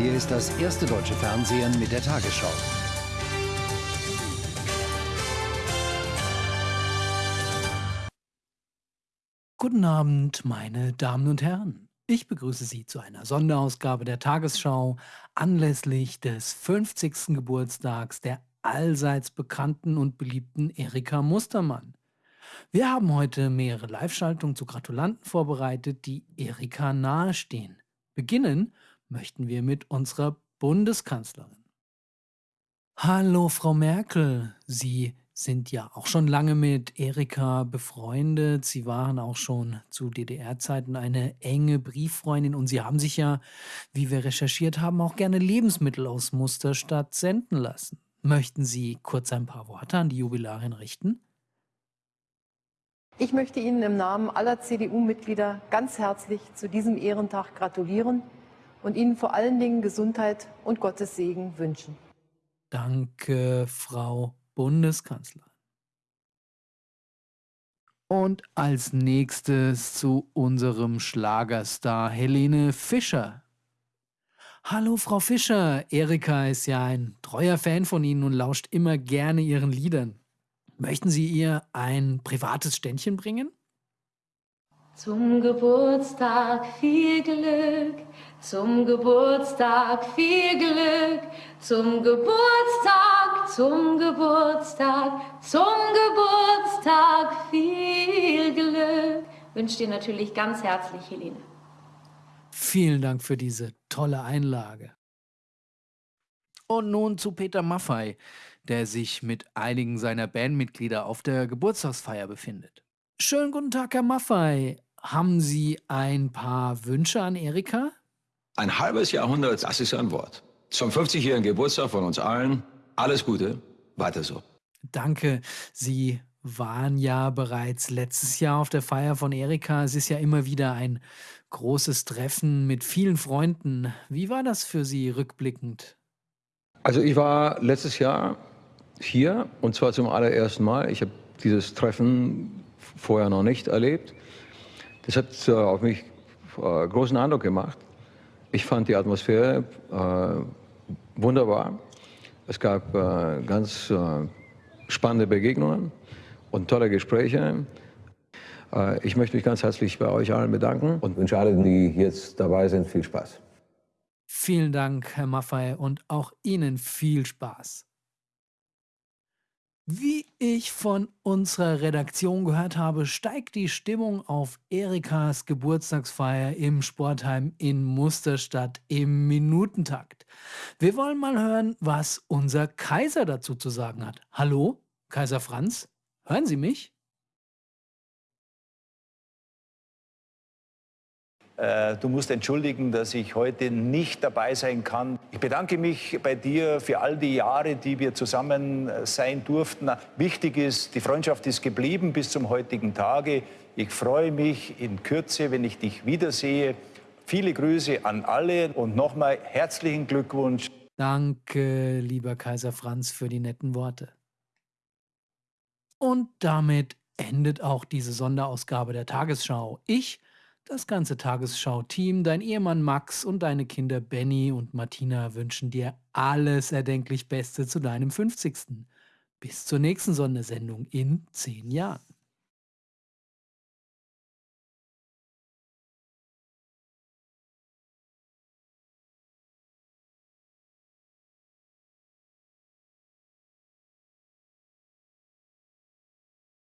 Hier ist das erste deutsche Fernsehen mit der Tagesschau. Guten Abend, meine Damen und Herren. Ich begrüße Sie zu einer Sonderausgabe der Tagesschau anlässlich des 50. Geburtstags der allseits bekannten und beliebten Erika Mustermann. Wir haben heute mehrere Live-Schaltungen zu Gratulanten vorbereitet, die Erika nahestehen. Beginnen möchten wir mit unserer Bundeskanzlerin. Hallo, Frau Merkel. Sie sind ja auch schon lange mit Erika befreundet. Sie waren auch schon zu DDR-Zeiten eine enge Brieffreundin und Sie haben sich ja, wie wir recherchiert haben, auch gerne Lebensmittel aus Musterstadt senden lassen. Möchten Sie kurz ein paar Worte an die Jubilarin richten? Ich möchte Ihnen im Namen aller CDU-Mitglieder ganz herzlich zu diesem Ehrentag gratulieren und Ihnen vor allen Dingen Gesundheit und Gottes Segen wünschen. Danke, Frau Bundeskanzlerin. Und als nächstes zu unserem Schlagerstar Helene Fischer. Hallo Frau Fischer, Erika ist ja ein treuer Fan von Ihnen und lauscht immer gerne Ihren Liedern. Möchten Sie ihr ein privates Ständchen bringen? Zum Geburtstag viel Glück, zum Geburtstag viel Glück, zum Geburtstag, zum Geburtstag, zum Geburtstag viel Glück. Wünsche dir natürlich ganz herzlich, Helene. Vielen Dank für diese tolle Einlage. Und nun zu Peter Maffei, der sich mit einigen seiner Bandmitglieder auf der Geburtstagsfeier befindet. Schönen guten Tag, Herr Maffei. Haben Sie ein paar Wünsche an Erika? Ein halbes Jahrhundert, das ist ein Wort. Zum 50-jährigen Geburtstag von uns allen. Alles Gute, weiter so. Danke. Sie waren ja bereits letztes Jahr auf der Feier von Erika. Es ist ja immer wieder ein großes Treffen mit vielen Freunden. Wie war das für Sie rückblickend? Also ich war letztes Jahr hier und zwar zum allerersten Mal. Ich habe dieses Treffen vorher noch nicht erlebt. Das hat äh, auf mich äh, großen Eindruck gemacht. Ich fand die Atmosphäre äh, wunderbar. Es gab äh, ganz äh, spannende Begegnungen und tolle Gespräche. Äh, ich möchte mich ganz herzlich bei euch allen bedanken und wünsche allen, die jetzt dabei sind, viel Spaß. Vielen Dank, Herr Maffei, und auch Ihnen viel Spaß. Wie ich von unserer Redaktion gehört habe, steigt die Stimmung auf Erikas Geburtstagsfeier im Sportheim in Musterstadt im Minutentakt. Wir wollen mal hören, was unser Kaiser dazu zu sagen hat. Hallo, Kaiser Franz? Hören Sie mich? Äh, du musst entschuldigen, dass ich heute nicht dabei sein kann. Ich bedanke mich bei dir für all die Jahre, die wir zusammen äh, sein durften. Wichtig ist, die Freundschaft ist geblieben bis zum heutigen Tage. Ich freue mich in Kürze, wenn ich dich wiedersehe. Viele Grüße an alle und nochmal herzlichen Glückwunsch. Danke, lieber Kaiser Franz, für die netten Worte. Und damit endet auch diese Sonderausgabe der Tagesschau. Ich das ganze Tagesschau-Team, dein Ehemann Max und deine Kinder Benny und Martina wünschen dir alles erdenklich Beste zu deinem 50. Bis zur nächsten Sondersendung in zehn Jahren.